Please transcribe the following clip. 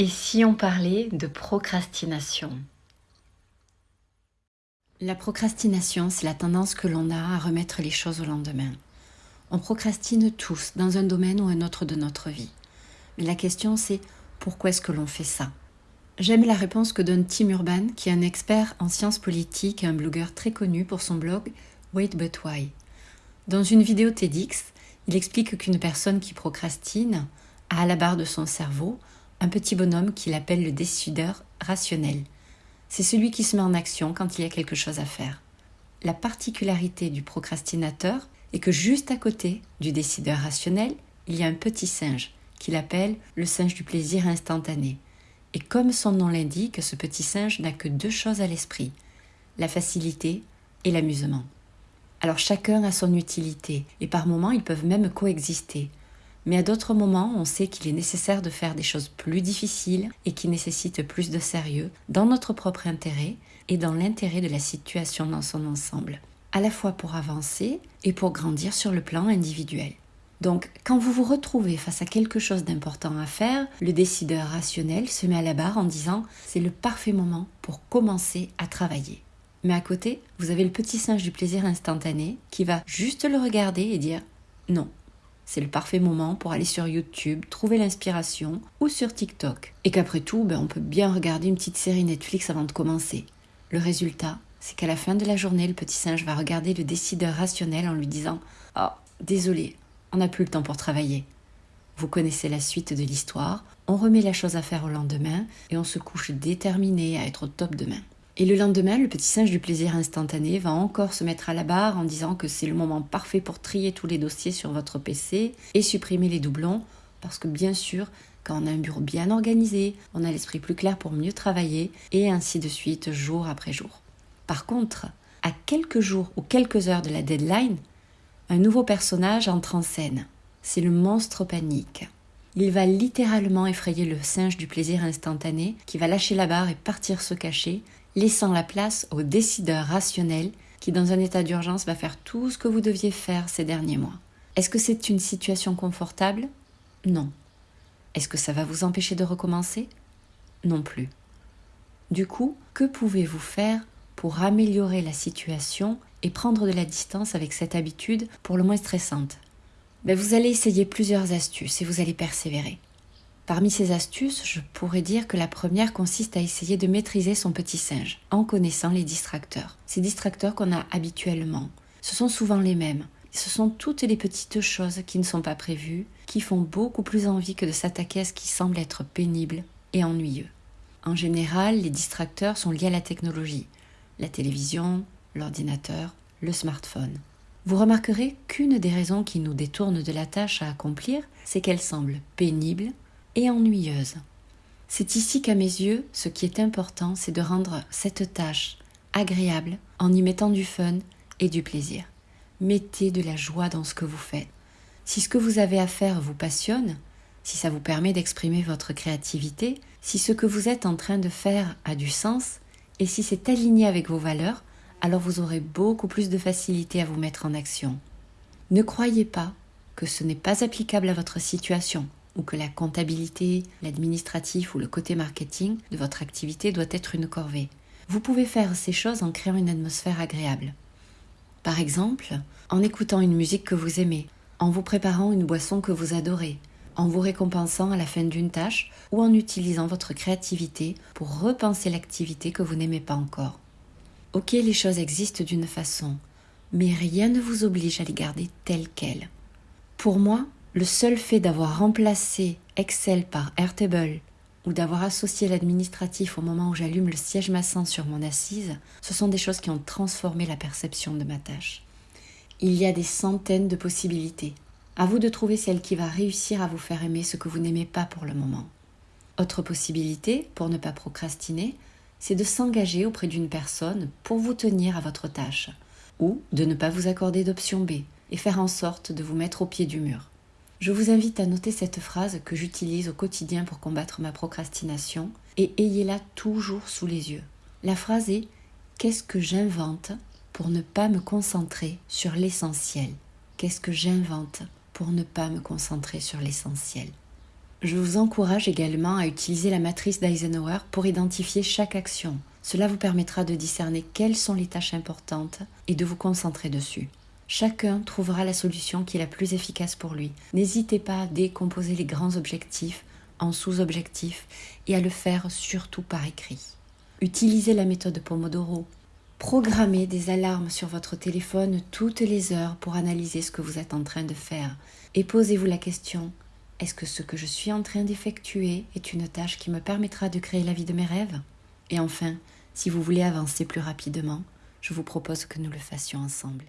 Et si on parlait de procrastination? La procrastination, c'est la tendance que l'on a à remettre les choses au lendemain. On procrastine tous dans un domaine ou un autre de notre vie. Mais la question c'est pourquoi est-ce que l'on fait ça? J'aime la réponse que donne Tim Urban, qui est un expert en sciences politiques et un blogueur très connu pour son blog Wait But Why. Dans une vidéo TEDx, il explique qu'une personne qui procrastine a à la barre de son cerveau un petit bonhomme qu'il appelle le décideur rationnel. C'est celui qui se met en action quand il y a quelque chose à faire. La particularité du procrastinateur est que juste à côté du décideur rationnel, il y a un petit singe qu'il appelle le singe du plaisir instantané. Et comme son nom l'indique, ce petit singe n'a que deux choses à l'esprit, la facilité et l'amusement. Alors chacun a son utilité, et par moments ils peuvent même coexister. Mais à d'autres moments, on sait qu'il est nécessaire de faire des choses plus difficiles et qui nécessitent plus de sérieux dans notre propre intérêt et dans l'intérêt de la situation dans son ensemble, à la fois pour avancer et pour grandir sur le plan individuel. Donc, quand vous vous retrouvez face à quelque chose d'important à faire, le décideur rationnel se met à la barre en disant c'est le parfait moment pour commencer à travailler. Mais à côté, vous avez le petit singe du plaisir instantané qui va juste le regarder et dire non, c'est le parfait moment pour aller sur YouTube, trouver l'inspiration ou sur TikTok. Et qu'après tout, ben, on peut bien regarder une petite série Netflix avant de commencer. Le résultat, c'est qu'à la fin de la journée, le petit singe va regarder le décideur rationnel en lui disant Oh, désolé, on n'a plus le temps pour travailler. Vous connaissez la suite de l'histoire, on remet la chose à faire au lendemain et on se couche déterminé à être au top demain. Et le lendemain, le petit singe du plaisir instantané va encore se mettre à la barre en disant que c'est le moment parfait pour trier tous les dossiers sur votre PC et supprimer les doublons, parce que bien sûr, quand on a un bureau bien organisé, on a l'esprit plus clair pour mieux travailler, et ainsi de suite, jour après jour. Par contre, à quelques jours ou quelques heures de la deadline, un nouveau personnage entre en scène. C'est le monstre panique. Il va littéralement effrayer le singe du plaisir instantané qui va lâcher la barre et partir se cacher laissant la place au décideur rationnel qui, dans un état d'urgence, va faire tout ce que vous deviez faire ces derniers mois. Est-ce que c'est une situation confortable? Non. Est-ce que ça va vous empêcher de recommencer? Non plus. Du coup, que pouvez-vous faire pour améliorer la situation et prendre de la distance avec cette habitude pour le moins stressante? Ben, Vous allez essayer plusieurs astuces et vous allez persévérer. Parmi ces astuces, je pourrais dire que la première consiste à essayer de maîtriser son petit singe en connaissant les distracteurs. Ces distracteurs qu'on a habituellement, ce sont souvent les mêmes. Ce sont toutes les petites choses qui ne sont pas prévues, qui font beaucoup plus envie que de s'attaquer à ce qui semble être pénible et ennuyeux. En général, les distracteurs sont liés à la technologie, la télévision, l'ordinateur, le smartphone. Vous remarquerez qu'une des raisons qui nous détournent de la tâche à accomplir, c'est qu'elle semble pénible et ennuyeuse. C'est ici qu'à mes yeux, ce qui est important, c'est de rendre cette tâche agréable en y mettant du fun et du plaisir. Mettez de la joie dans ce que vous faites. Si ce que vous avez à faire vous passionne, si ça vous permet d'exprimer votre créativité, si ce que vous êtes en train de faire a du sens, et si c'est aligné avec vos valeurs, alors vous aurez beaucoup plus de facilité à vous mettre en action. Ne croyez pas que ce n'est pas applicable à votre situation ou que la comptabilité, l'administratif ou le côté marketing de votre activité doit être une corvée. Vous pouvez faire ces choses en créant une atmosphère agréable. Par exemple, en écoutant une musique que vous aimez, en vous préparant une boisson que vous adorez, en vous récompensant à la fin d'une tâche ou en utilisant votre créativité pour repenser l'activité que vous n'aimez pas encore. Ok, les choses existent d'une façon, mais rien ne vous oblige à les garder telles quelles. Pour moi, le seul fait d'avoir remplacé Excel par Airtable ou d'avoir associé l'administratif au moment où j'allume le siège massant sur mon assise, ce sont des choses qui ont transformé la perception de ma tâche. Il y a des centaines de possibilités. À vous de trouver celle qui va réussir à vous faire aimer ce que vous n'aimez pas pour le moment. Autre possibilité, pour ne pas procrastiner, c'est de s'engager auprès d'une personne pour vous tenir à votre tâche, ou de ne pas vous accorder d'option B et faire en sorte de vous mettre au pied du mur. Je vous invite à noter cette phrase que j'utilise au quotidien pour combattre ma procrastination et ayez-la toujours sous les yeux. La phrase est Qu'est-ce que j'invente pour ne pas me concentrer sur l'essentiel? Qu'est-ce que j'invente pour ne pas me concentrer sur l'essentiel? Je vous encourage également à utiliser la matrice d'Eisenhower pour identifier chaque action. Cela vous permettra de discerner quelles sont les tâches importantes et de vous concentrer dessus. Chacun trouvera la solution qui est la plus efficace pour lui. N'hésitez pas à décomposer les grands objectifs en sous-objectifs et à le faire surtout par écrit. Utilisez la méthode Pomodoro. Programmez des alarmes sur votre téléphone toutes les heures pour analyser ce que vous êtes en train de faire. Et posez-vous la question, est-ce que ce que je suis en train d'effectuer est une tâche qui me permettra de créer la vie de mes rêves? Et enfin, si vous voulez avancer plus rapidement, je vous propose que nous le fassions ensemble.